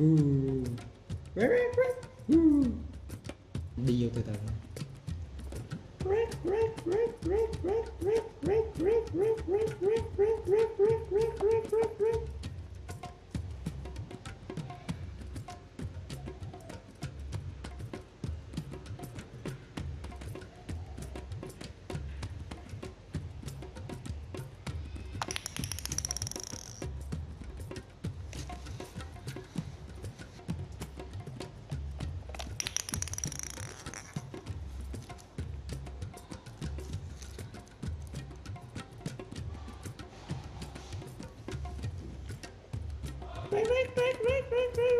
Ooh. Ooh. Đi vô từ từ. break, break, break, break, break.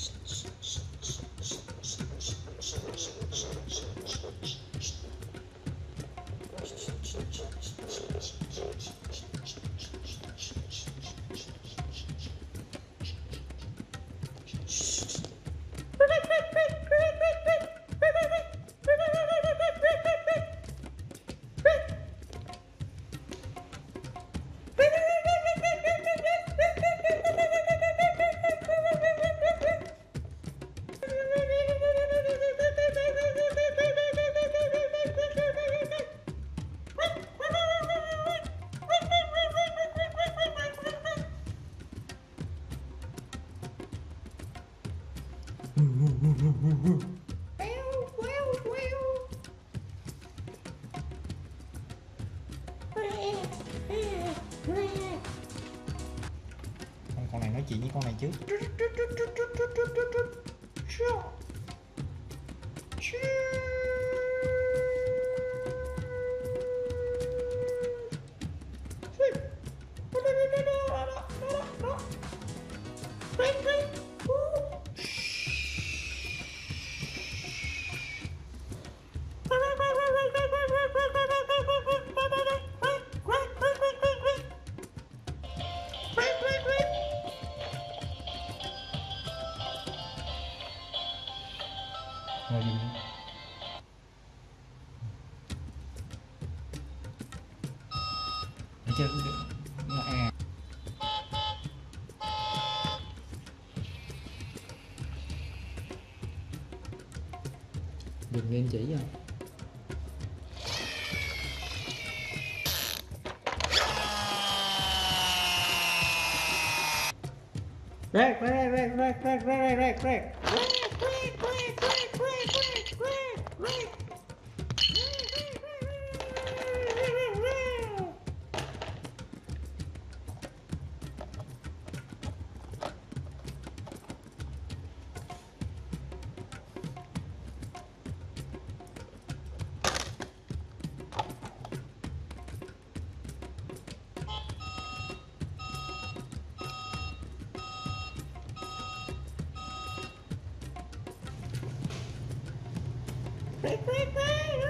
Shh. con này chứ Ring, ring. đừng lên chỉ không Break, break, break, break, break, break, break, break. Quack, quack, quack.